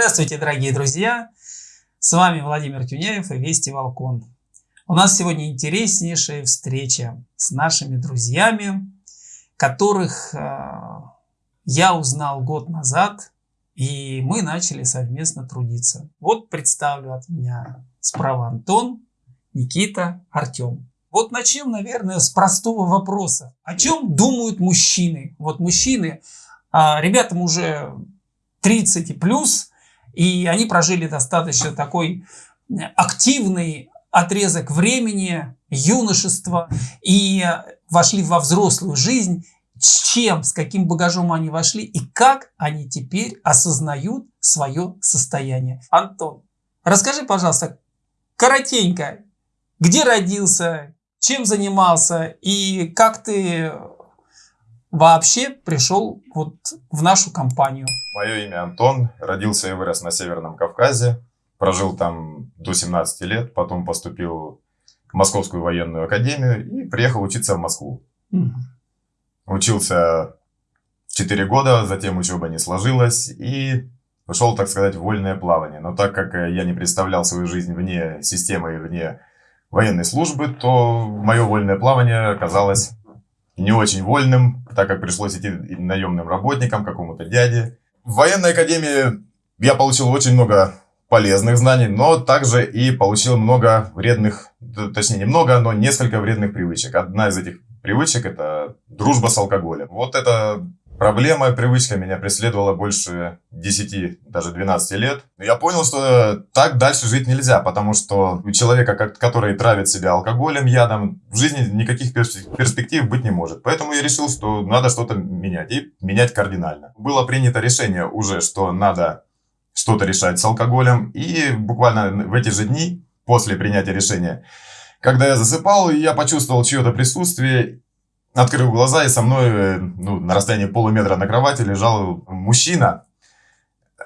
Здравствуйте, дорогие друзья! С вами Владимир Тюняев и Вести Волкон. У нас сегодня интереснейшая встреча с нашими друзьями, которых э, я узнал год назад, и мы начали совместно трудиться. Вот представлю от меня справа Антон, Никита, Артем. Вот начнем, наверное, с простого вопроса. О чем думают мужчины? Вот мужчины, а, ребятам уже 30 и плюс, и они прожили достаточно такой активный отрезок времени, юношества, и вошли во взрослую жизнь, с чем, с каким багажом они вошли, и как они теперь осознают свое состояние. Антон, расскажи, пожалуйста, коротенько, где родился, чем занимался и как ты вообще пришел вот в нашу компанию? Мое имя Антон, родился и вырос на Северном Кавказе, прожил там до 17 лет, потом поступил в Московскую военную академию и приехал учиться в Москву. Угу. Учился 4 года, затем учеба не сложилась и ушел, так сказать, в вольное плавание. Но так как я не представлял свою жизнь вне системы и вне военной службы, то мое вольное плавание оказалось не очень вольным, так как пришлось идти наемным работникам, какому-то дяде. В военной академии я получил очень много полезных знаний, но также и получил много вредных, точнее не много, но несколько вредных привычек. Одна из этих привычек это дружба с алкоголем. Вот это Проблема, привычка меня преследовала больше 10, даже 12 лет. Я понял, что так дальше жить нельзя, потому что у человека, который травит себя алкоголем, ядом, в жизни никаких перспектив быть не может. Поэтому я решил, что надо что-то менять, и менять кардинально. Было принято решение уже, что надо что-то решать с алкоголем, и буквально в эти же дни, после принятия решения, когда я засыпал, я почувствовал чье-то присутствие, Открыл глаза, и со мной э, ну, на расстоянии полуметра на кровати лежал мужчина,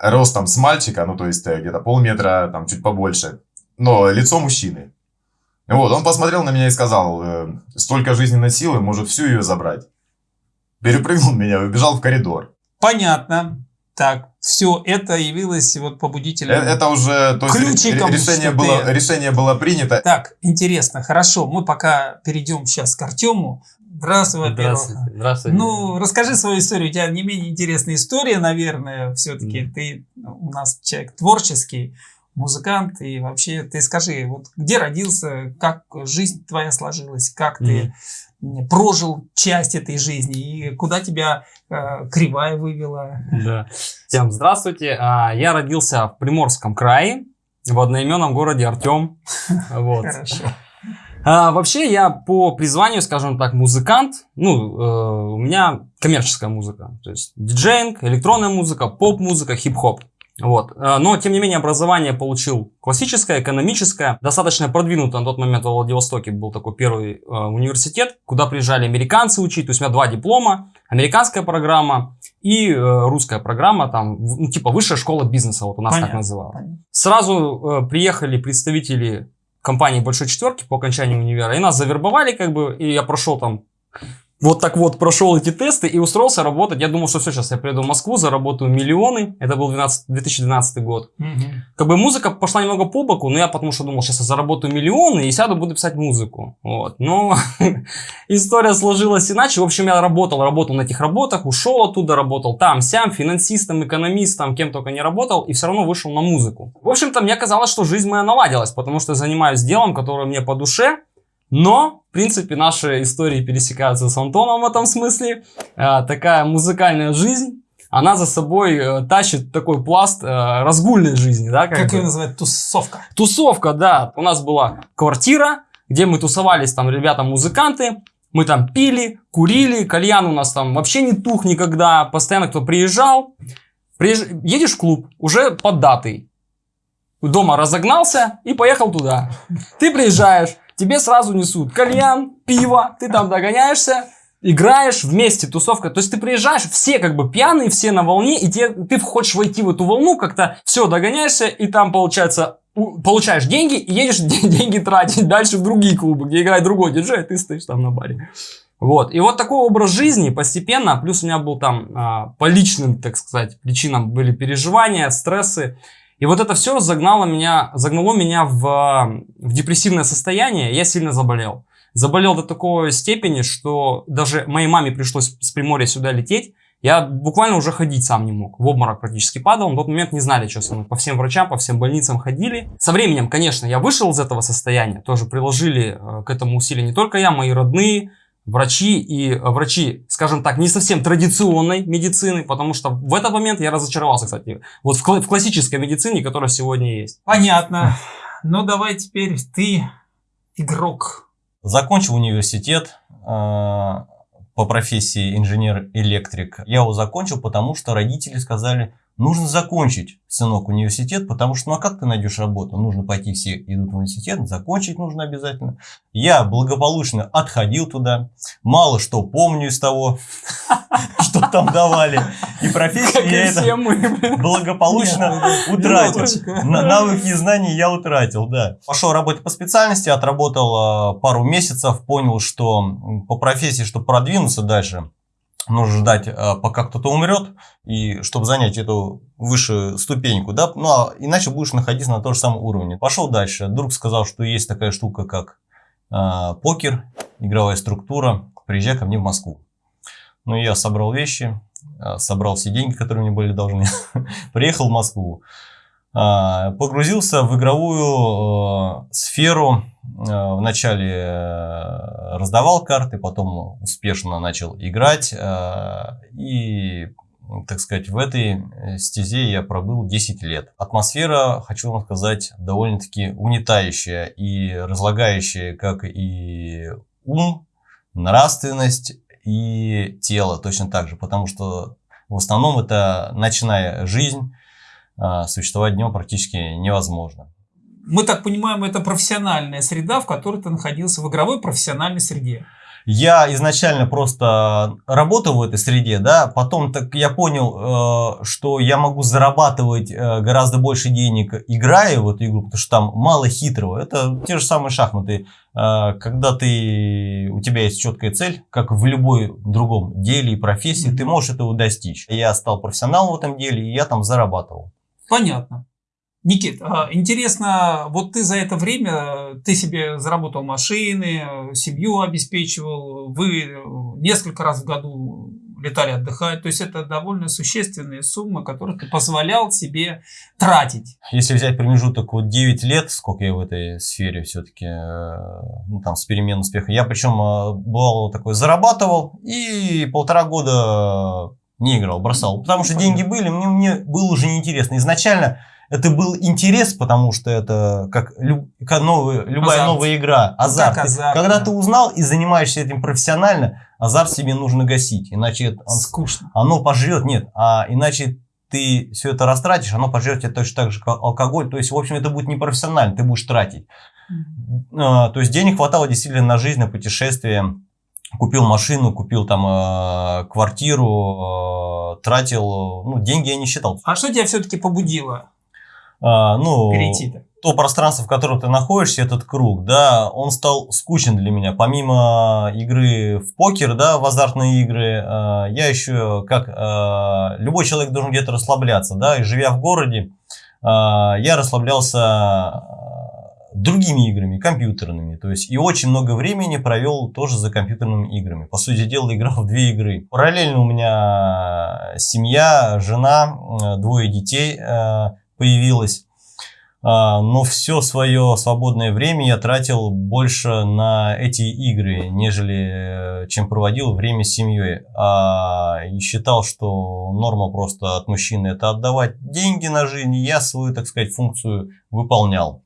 ростом с мальчика, ну то есть э, где-то полметра, там чуть побольше, но лицо мужчины. Вот, он посмотрел на меня и сказал, э, столько жизненной силы, может всю ее забрать. Перепрыгнул меня и убежал в коридор. Понятно. Так, все это явилось вот побудителем. Это уже то есть, решение, было, решение было принято. Так, интересно, хорошо. Мы пока перейдем сейчас к Артему. Здравствуй, Здравствуйте. Здравствуйте. Ну, расскажи свою историю. У тебя не менее интересная история, наверное, все-таки. Mm. Ты у нас человек творческий, музыкант. И вообще, ты скажи, вот где родился, как жизнь твоя сложилась, как mm. ты прожил часть этой жизни и куда тебя э, кривая вывела. Да. Всем здравствуйте. А, я родился в Приморском крае, в одноименном городе Артем. Вот. Хорошо. А, вообще я по призванию, скажем так, музыкант. Ну, э, у меня коммерческая музыка. То есть диджейнг, электронная музыка, поп-музыка, хип-хоп. Вот. Э, но, тем не менее, образование получил классическое, экономическое. Достаточно продвинуто на тот момент во Владивостоке был такой первый э, университет, куда приезжали американцы учить. То есть у меня два диплома. Американская программа и э, русская программа, там, ну, типа высшая школа бизнеса, вот у нас понятно, так называлась. Сразу э, приехали представители компании Большой Четверки по окончанию универа, и нас завербовали, как бы, и я прошел там вот так вот прошел эти тесты и устроился работать. Я думал, что все, сейчас я приеду в Москву, заработаю миллионы. Это был 12, 2012 год. Угу. Как бы музыка пошла немного по боку, но я потому что думал, сейчас я заработаю миллионы и сяду, буду писать музыку. Вот. Но история сложилась иначе. В общем, я работал, работал на этих работах, ушел оттуда, работал там, сям, финансистом, экономистом, кем только не работал, и все равно вышел на музыку. В общем-то, мне казалось, что жизнь моя наладилась, потому что я занимаюсь делом, которое мне по душе, но, в принципе, наши истории пересекаются с Антоном в этом смысле. Э, такая музыкальная жизнь, она за собой э, тащит такой пласт э, разгульной жизни. Да, как, как ее называют? Тусовка. Тусовка, да. У нас была квартира, где мы тусовались, там, ребята-музыканты. Мы там пили, курили, кальян у нас там вообще не тух никогда. Постоянно кто приезжал. Приезж... Едешь в клуб, уже под датой. Дома разогнался и поехал туда. Ты приезжаешь, тебе сразу несут кальян, пиво, ты там догоняешься, играешь вместе, тусовка. То есть ты приезжаешь, все как бы пьяные, все на волне, и тебе, ты хочешь войти в эту волну, как-то все, догоняешься, и там получается получаешь деньги и едешь деньги тратить дальше в другие клубы, где играет другой диджей, а ты стоишь там на баре. Вот. И вот такой образ жизни постепенно, плюс у меня был там а, по личным, так сказать, причинам были переживания, стрессы. И вот это все загнало меня, загнало меня в, в депрессивное состояние, я сильно заболел. Заболел до такой степени, что даже моей маме пришлось с Приморья сюда лететь. Я буквально уже ходить сам не мог. В обморок практически падал. На тот момент не знали, что со мной. По всем врачам, по всем больницам ходили. Со временем, конечно, я вышел из этого состояния. Тоже приложили э, к этому усилия не только я, мои родные, врачи и э, врачи, скажем так, не совсем традиционной медицины, потому что в этот момент я разочаровался, кстати, вот в, в классической медицине, которая сегодня есть. Понятно. Ну давай теперь ты игрок. Закончил университет э, по профессии инженер-электрик. Я его закончил, потому что родители сказали, нужно закончить, сынок, университет, потому что, ну а как ты найдешь работу? Нужно пойти, все идут в университет, закончить нужно обязательно. Я благополучно отходил туда, мало что помню из того, что там давали. И профессию я это благополучно утратил. Навыки и знания я утратил, да. Пошел работать по специальности, отработал а, пару месяцев, понял, что по профессии, чтобы продвинуться дальше, нужно ждать, а, пока кто-то умрет, и чтобы занять эту высшую ступеньку, да, ну а иначе будешь находиться на том же самом уровне. Пошел дальше. Друг сказал, что есть такая штука, как э, покер, игровая структура. Приезжай ко мне в Москву. Ну, я собрал вещи, а, собрал все деньги, которые мне были должны, приехал в Москву. Погрузился в игровую сферу, Э, вначале э, раздавал карты, потом успешно начал играть. Э, и, так сказать, в этой стезе я пробыл 10 лет. Атмосфера, хочу вам сказать, довольно-таки унитающая и разлагающая как и ум, нравственность и тело точно так же. Потому что в основном это ночная жизнь, существовать днем практически невозможно мы так понимаем, это профессиональная среда, в которой ты находился в игровой профессиональной среде. Я изначально просто работал в этой среде, да, потом так я понял, э, что я могу зарабатывать э, гораздо больше денег, играя в эту игру, потому что там мало хитрого. Это те же самые шахматы. Э, когда ты, у тебя есть четкая цель, как в любой другом деле и профессии, mm-hmm. ты можешь этого достичь. Я стал профессионалом в этом деле, и я там зарабатывал. Понятно. Никит, а, интересно, вот ты за это время, ты себе заработал машины, семью обеспечивал, вы несколько раз в году летали отдыхать, то есть это довольно существенные суммы, которые ты позволял себе тратить. Если взять промежуток вот 9 лет, сколько я в этой сфере все-таки, э, ну там с переменным успехом, я причем э, бывал такой, зарабатывал и полтора года не играл, бросал, потому что деньги были, мне, мне было уже неинтересно. Изначально это был интерес, потому что это как, люб, как новый, любая азарт. новая игра, ну, азарт. Как азарт Когда да. ты узнал и занимаешься этим профессионально, азарт себе нужно гасить, иначе он, скучно. Оно пожрет, нет, а иначе ты все это растратишь, оно пожрет тебе точно так же, как алкоголь. То есть, в общем, это будет непрофессионально, ты будешь тратить. Mm-hmm. А, то есть, денег хватало действительно на жизнь, на путешествия. Купил машину, купил там э, квартиру, э, тратил, ну, деньги я не считал. А что тебя все-таки побудило а, ну, перейти-то? то пространство, в котором ты находишься, этот круг, да, он стал скучен для меня. Помимо игры в покер, да, в азартные игры, э, я еще, как э, любой человек должен где-то расслабляться, да, и живя в городе, я расслаблялся другими играми, компьютерными. То есть и очень много времени провел тоже за компьютерными играми. По сути дела, играл в две игры. Параллельно у меня семья, жена, двое детей появилось. А, но все свое свободное время я тратил больше на эти игры, нежели э, чем проводил время с семьей. А, и считал, что норма просто от мужчины это отдавать деньги на жизнь. Я свою, так сказать, функцию выполнял.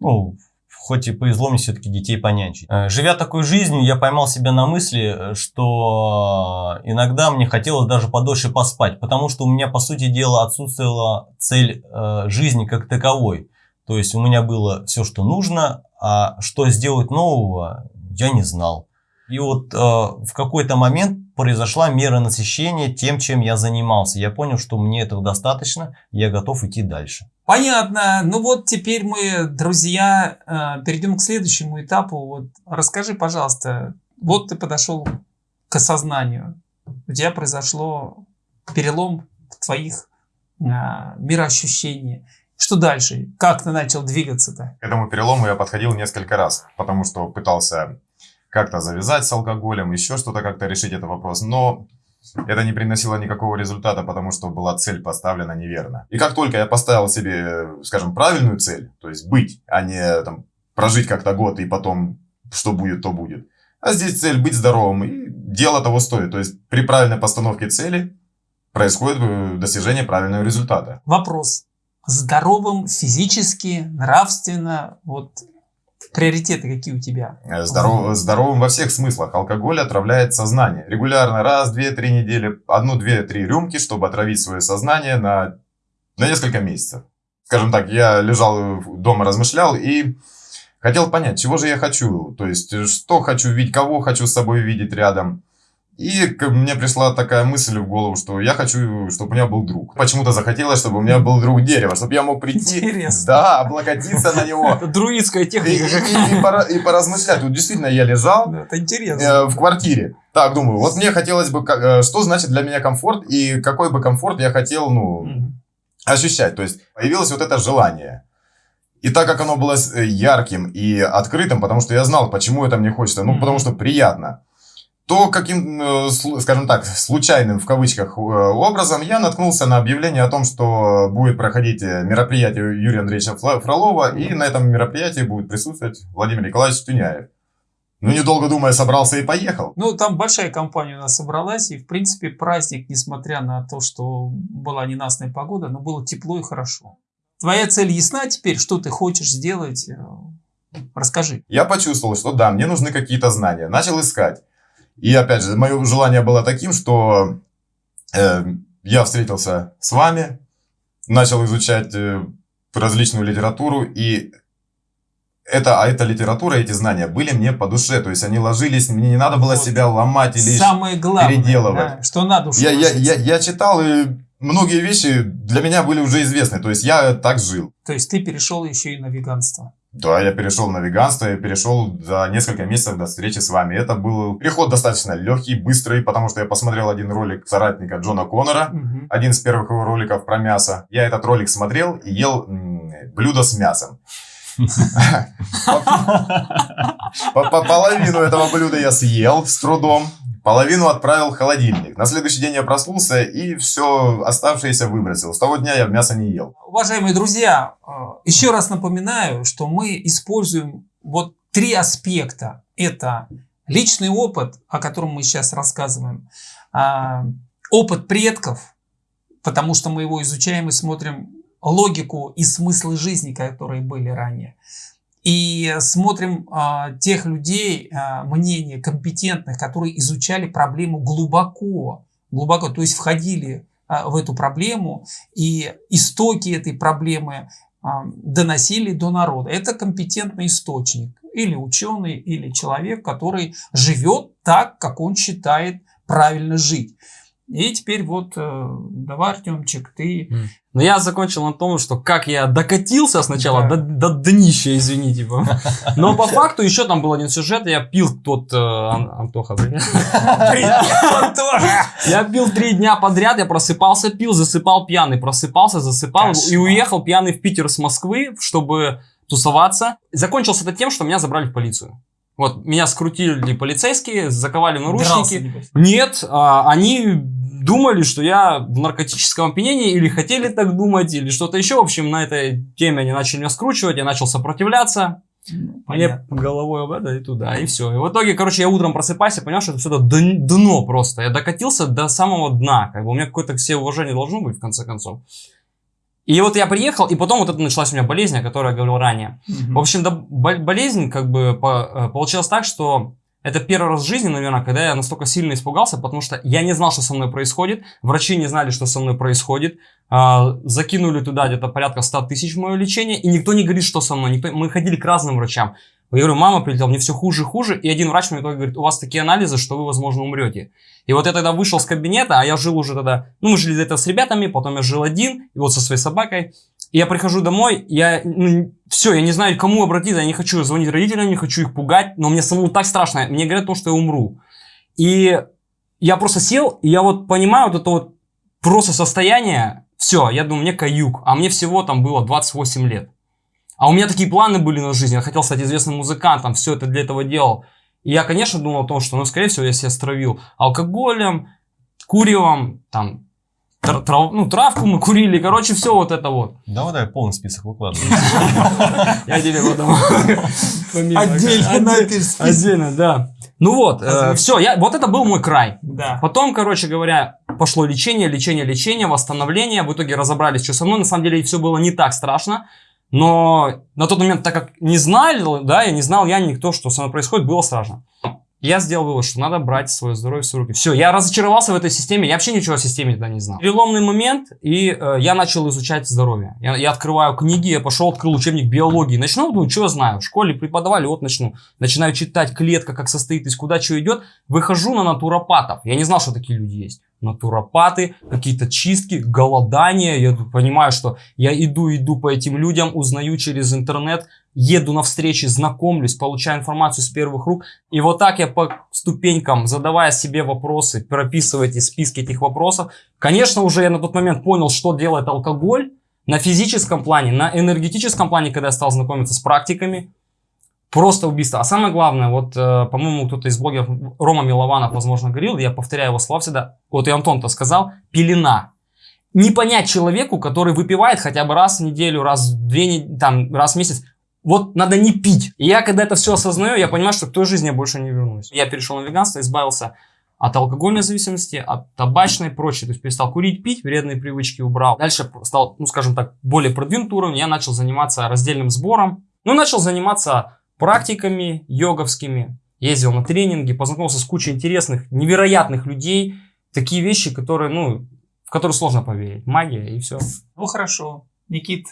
Ну, хоть и повезло мне все-таки детей понянчить. Э, живя такой жизнью, я поймал себя на мысли, что иногда мне хотелось даже подольше поспать, потому что у меня, по сути дела, отсутствовала цель э, жизни как таковой. То есть у меня было все, что нужно, а что сделать нового, я не знал. И вот э, в какой-то момент произошла мера насыщения тем, чем я занимался. Я понял, что мне этого достаточно, я готов идти дальше. Понятно. Ну вот теперь мы, друзья, э, перейдем к следующему этапу. Вот расскажи, пожалуйста, вот ты подошел к осознанию, у тебя произошло перелом твоих а, мироощущений. Что дальше? Как ты начал двигаться-то? К этому перелому я подходил несколько раз, потому что пытался как-то завязать с алкоголем, еще что-то как-то решить этот вопрос. Но это не приносило никакого результата, потому что была цель поставлена неверно. И как только я поставил себе, скажем, правильную цель, то есть быть, а не там, прожить как-то год и потом что будет, то будет. А здесь цель быть здоровым, и дело того стоит. То есть при правильной постановке цели происходит э, достижение правильного результата. Вопрос здоровым физически, нравственно, вот приоритеты какие у тебя? Э, здоров, здоровым во всех смыслах. Алкоголь отравляет сознание. Регулярно раз, две, три недели, одну, две, три рюмки, чтобы отравить свое сознание на, на несколько месяцев. Скажем так, я лежал дома, размышлял и хотел понять, чего же я хочу. То есть, что хочу видеть, кого хочу с собой видеть рядом. И мне пришла такая мысль в голову, что я хочу, чтобы у меня был друг. Почему-то захотелось, чтобы у меня был друг дерева, чтобы я мог прийти, Интересно. да, облокотиться на него. Это друидская И, техника. и- и пора- и поразмышлять. Тут действительно я лежал Это интересно. э, в квартире. Так, думаю, вот мне хотелось бы, э, что значит для меня комфорт и какой бы комфорт я хотел, ну, ощущать. То есть появилось вот это желание. И так как оно было э, ярким и открытым, потому что я знал, почему это мне хочется, ну, потому что приятно, то каким, э, скажем так, случайным в кавычках э, образом я наткнулся на объявление о том, что будет проходить э, мероприятие Юрия Андреевича Фролова, и на этом мероприятии будет присутствовать Владимир Николаевич Туняев. Ну, недолго думая, собрался и поехал. Ну, там большая компания у нас собралась, и, в принципе, праздник, несмотря на то, что была ненастная погода, но было тепло и хорошо. Твоя цель ясна теперь, что ты хочешь сделать? Расскажи. Я почувствовал, что да, мне нужны какие-то знания. Начал искать. И опять же, мое желание было таким, что э, я встретился с вами, начал изучать э, различную литературу, и это, а эта литература, эти знания были мне по душе, то есть они ложились, мне не надо было Вот. себя ломать или... Самое главное, переделывать. да, что на душу Я, я, я, я читал, и многие вещи для меня были уже известны, то есть я так жил. То есть ты перешел еще и на веганство. Да, я перешел на веганство, я перешел за несколько месяцев до встречи с вами. Это был переход достаточно легкий, быстрый, потому что я посмотрел один ролик соратника Джона Коннора, Мгм. один из первых его роликов про мясо. Я этот ролик смотрел и ел блюдо с мясом. По- по- Половину этого блюда я съел с трудом, половину отправил в холодильник. На следующий день я проснулся и все оставшееся выбросил. С того дня я мясо не ел. Уважаемые друзья, э, еще раз напоминаю, что мы используем вот три аспекта. Это личный опыт, о котором мы сейчас рассказываем, а, опыт предков, потому что мы его изучаем и смотрим логику и смыслы жизни, которые были ранее. И смотрим а, тех людей, а, мнения компетентных, которые изучали проблему глубоко, глубоко, то есть входили а, в эту проблему и истоки этой проблемы а, доносили до народа. Это компетентный источник. Или ученый, или человек, который живет так, как он считает правильно жить. И теперь вот, э, давай, Артемчик, ты... Но я закончил на том, что как я докатился сначала Да. до, до днища, извини, типа. Но по факту еще там был один сюжет, я пил тот... э, Ан- Антоха, привет. Я пил три дня подряд, я просыпался, пил, засыпал пьяный, просыпался, засыпал и уехал пьяный в Питер с Москвы, чтобы тусоваться. Закончился это тем, что меня забрали в полицию. Вот, меня скрутили полицейские, заковали в наручники. Дрался. Нет, а, они думали, что я в наркотическом опьянении, или хотели так думать, или что-то еще. В общем, на этой теме они начали меня скручивать, я начал сопротивляться. Ну, Мне головой об это и туда, и все. И в итоге, короче, я утром просыпаюсь и понял, что это все дно просто. Я докатился до самого дна. Как бы у меня какое-то все уважение должно быть, в конце концов. И вот я приехал, и потом вот это началась у меня болезнь, о которой я говорил ранее. Мгм. В общем, да, бол- болезнь как бы по- э, получилась так, что это первый раз в жизни, наверное, когда я настолько сильно испугался, потому что я не знал, что со мной происходит, врачи не знали, что со мной происходит, А, закинули туда где-то порядка 100 тысяч в мое лечение, и никто не говорит, что со мной. Никто... Мы ходили к разным врачам. Я говорю, мама прилетела, мне все хуже и хуже, и один врач мне итоге говорит, у вас такие анализы, что вы, возможно, умрете. И вот я тогда вышел с кабинета, а я жил уже тогда, ну, мы жили где-то с ребятами, потом я жил один, и вот со своей собакой. И я прихожу домой, я, ну, все, я не знаю, кому обратиться, я не хочу звонить родителям, не хочу их пугать, но мне самому так страшно, мне говорят то, что я умру. И я просто сел, и я вот понимаю вот это вот просто состояние, все, я думаю, мне каюк, а мне всего там было 28 лет. А у меня такие планы были на жизнь, я хотел стать известным музыкантом, все это для этого делал. И я, конечно, думал о том, что, ну, скорее всего, я себя стравил алкоголем, куревом, там, трав, ну, травку мы курили, короче, все вот это вот. Давай, давай, полный список выкладывай. Я тебе потом... Отдельно Отдельно, да. Ну вот, э, все, я, вот это был мой край. Да. Потом, короче говоря, пошло лечение, лечение, лечение, восстановление. В итоге разобрались, что со мной. На самом деле все было не так страшно. Но на тот момент, так как не знали, да, я не знал я никто, что со мной происходит, было страшно. Я сделал вывод, что надо брать свое здоровье в свои руки. Все, я разочаровался в этой системе, я вообще ничего о системе тогда не знал. Переломный момент, и э, я начал изучать здоровье. Я, я открываю книги, я пошел, открыл учебник биологии. Начну, думаю, что знаю, в школе преподавали, вот начну. Начинаю читать клетка, как состоит, из куда что идет. Выхожу на натуропатов. Я не знал, что такие люди есть натуропаты, какие-то чистки, голодания. Я понимаю, что я иду, иду по этим людям, узнаю через интернет, еду на встречи, знакомлюсь, получаю информацию с первых рук. И вот так я по ступенькам, задавая себе вопросы, прописывая эти списки этих вопросов. Конечно, уже я на тот момент понял, что делает алкоголь на физическом плане, на энергетическом плане, когда я стал знакомиться с практиками. Просто убийство. А самое главное, вот, э, по-моему, кто-то из блогеров, Рома Милованов, возможно, говорил, я повторяю его слова всегда, вот и Антон-то сказал, пелена. Не понять человеку, который выпивает хотя бы раз в неделю, раз в две, там, раз в месяц, вот надо не пить. И я, когда это все осознаю, я понимаю, что к той жизни я больше не вернусь. Я перешел на веганство, избавился от алкогольной зависимости, от табачной и прочей. То есть перестал курить, пить, вредные привычки убрал. Дальше стал, ну скажем так, более продвинутый уровень. Я начал заниматься раздельным сбором. Ну, начал заниматься практиками йоговскими, ездил на тренинги, познакомился с кучей интересных, невероятных людей. Такие вещи, которые, ну, в которые сложно поверить. Магия и все. Ну хорошо. Никит,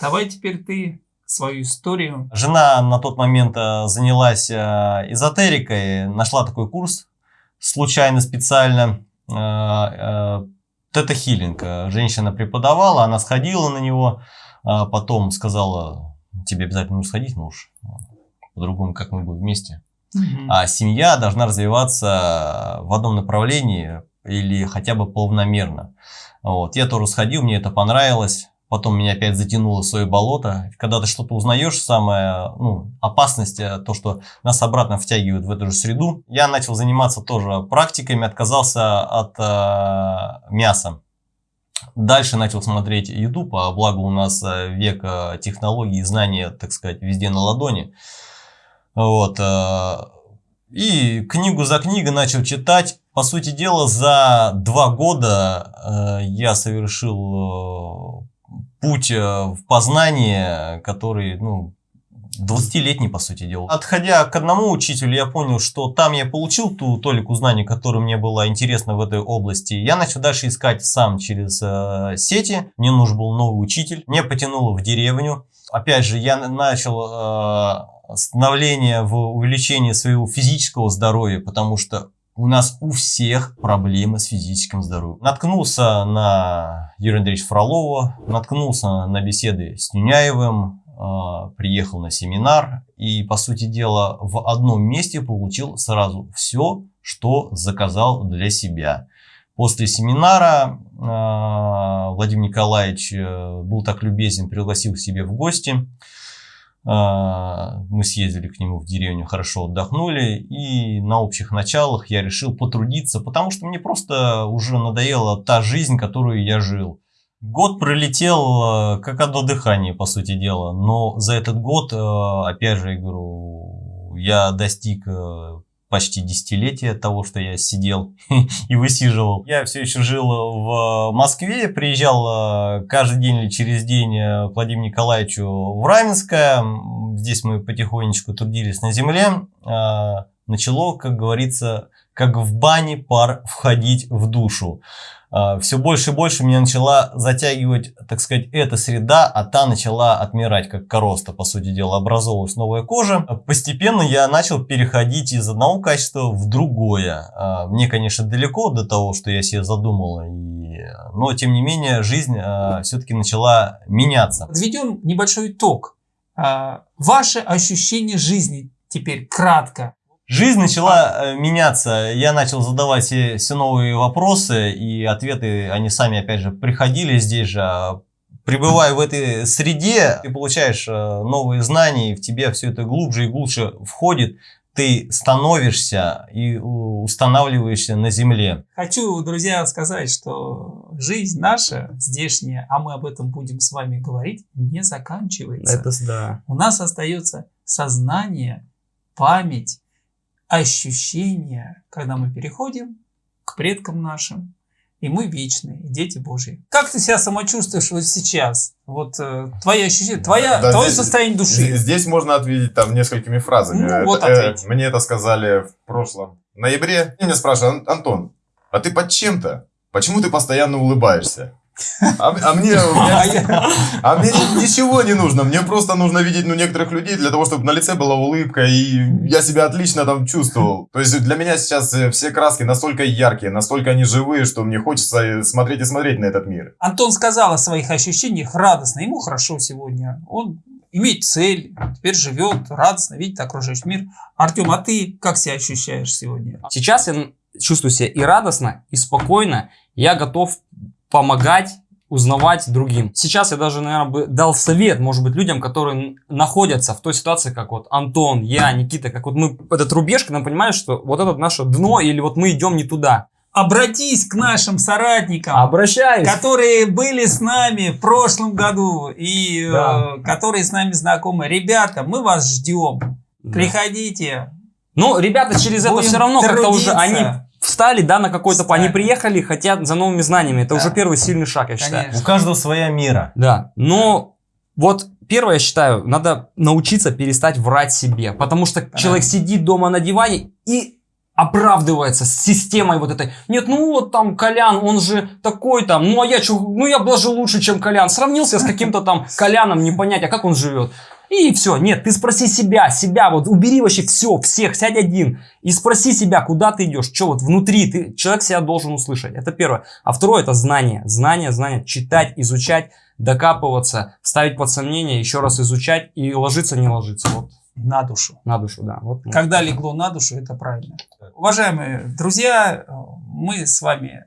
давай теперь ты свою историю. Жена на тот момент э, занялась э, эзотерикой, нашла такой курс случайно, специально. Э, тета-хилинг. Женщина преподавала, она сходила на него, потом сказала, тебе обязательно нужно сходить, муж по-другому, как мы будем вместе. Угу. А семья должна развиваться в одном направлении или хотя бы полномерно. Вот. Я тоже сходил, мне это понравилось. Потом меня опять затянуло в свое болото. Когда ты что-то узнаешь, самая ну, опасность, э, то, что нас обратно втягивают в эту же среду. Я начал заниматься тоже практиками, отказался от э, мяса. Дальше начал смотреть YouTube, а благо у нас э, век э, технологий и знания, так сказать, везде на ладони. Вот. Э, и книгу за книгой начал читать. По сути дела, за два года э, я совершил э, путь в познание, который, ну, 20-летний, по сути дела. Отходя к одному учителю, я понял, что там я получил ту толику знаний, которая мне была интересна в этой области. Я начал дальше искать сам через э, сети. Мне нужен был новый учитель. Мне потянуло в деревню. Опять же, я начал э, становление в увеличении своего физического здоровья, потому что у нас у всех проблемы с физическим здоровьем. Наткнулся на Юрия Андреевича Фролова, наткнулся на беседы с Нюняевым, э, приехал на семинар и, по сути дела, в одном месте получил сразу все, что заказал для себя. После семинара э, Владимир Николаевич э, был так любезен, пригласил к себе в гости. А, мы съездили к нему в деревню, хорошо отдохнули. И на общих началах я решил потрудиться, потому что мне просто уже надоела та жизнь, которую я жил. Год пролетел э, как одно дыхание, по сути дела. Но за этот год, э, опять же, я говорю, я достиг почти десятилетия того, что я сидел и высиживал. Я все еще жил в Москве, приезжал э, каждый день или через день э, к Владимиру Николаевичу в Раменское. Здесь мы потихонечку трудились на земле. Начало, как говорится, как в бане пар входить в душу. А, все больше и больше меня начала затягивать, так сказать, эта среда, а та начала отмирать, как короста, по сути дела, образовалась новая кожа. Постепенно я начал переходить из одного качества в другое. А, мне, конечно, далеко до того, что я себе задумал, но, тем не менее, жизнь а, все-таки начала меняться. Подведем небольшой итог. Ваше ощущение жизни теперь кратко. Жизнь начала э, меняться, я начал задавать все, все новые вопросы, и ответы, они сами, опять же, приходили здесь же. А пребывая в этой среде, ты получаешь э, новые знания, и в тебе все это глубже и глубже входит, ты становишься и устанавливаешься на земле. Хочу, друзья, сказать, что жизнь наша здешняя, а мы об этом будем с вами говорить, не заканчивается. Это да. У нас остается сознание, память, ощущение, когда мы переходим к предкам нашим, и мы вечные, дети Божьи. Как ты себя самочувствуешь вот сейчас? Вот э, твои ощущения, твоя, да, твое здесь, состояние души. Здесь можно ответить там несколькими фразами. Ну, вот это, э, мне это сказали в прошлом ноябре. И меня спрашивают, Антон, а ты под чем-то? Почему ты постоянно улыбаешься? А, а мне, а, а мне ничего не нужно. Мне просто нужно видеть ну, некоторых людей для того, чтобы на лице была улыбка, и я себя отлично там чувствовал. То есть для меня сейчас э, все краски настолько яркие, настолько они живые, что мне хочется э, смотреть и смотреть на этот мир. Антон сказал о своих ощущениях радостно. Ему хорошо сегодня. Он имеет цель, теперь живет радостно, видит окружающий мир. Артем, а ты как себя ощущаешь сегодня? Сейчас я чувствую себя и радостно, и спокойно. Я готов помогать узнавать другим. Сейчас я даже, наверное, бы дал совет, может быть, людям, которые находятся в той ситуации, как вот Антон, я, Никита, как вот мы, этот рубеж, когда мы понимаем, что вот это наше дно, или вот мы идем не туда. Обратись к нашим соратникам, Обращаюсь. которые были с нами в прошлом году и э, да. э, которые с нами знакомы. Ребята, мы вас ждем. Да. Приходите. Ну, ребята через Будем это все равно как-то уже они встали, да, на какой-то... Встали. Они приехали, хотят за новыми знаниями. Это да. уже первый сильный шаг, я считаю. Конечно. У каждого своя мера. Да, но вот первое, я считаю, надо научиться перестать врать себе. Потому что да. человек сидит дома на диване и оправдывается с системой вот этой. Нет, ну вот там Колян, он же такой там, ну а я что, ну я даже лучше, чем Колян. Сравнился с каким-то там Коляном, не понять, а как он живет. И все, нет, ты спроси себя, себя, вот убери вообще все, всех, сядь один и спроси себя, куда ты идешь, что вот внутри, ты, человек себя должен услышать, это первое. А второе это знание, знание, знание, читать, изучать, докапываться, ставить под сомнение, еще раз изучать и ложиться, не ложиться, вот. На душу. На душу, да. Вот. Когда легло на душу, это правильно. Уважаемые друзья, мы с вами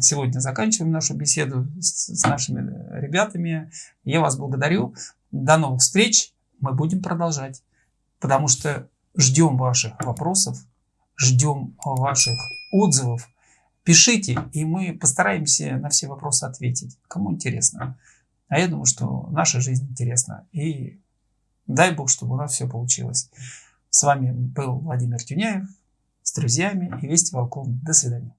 сегодня заканчиваем нашу беседу с, с нашими ребятами. Я вас благодарю. До новых встреч. Мы будем продолжать. Потому что ждем ваших вопросов, ждем ваших отзывов. Пишите, и мы постараемся на все вопросы ответить. Кому интересно. А я думаю, что наша жизнь интересна. И дай Бог, чтобы у нас все получилось. С вами был Владимир Тюняев с друзьями и Вести Волком. До свидания.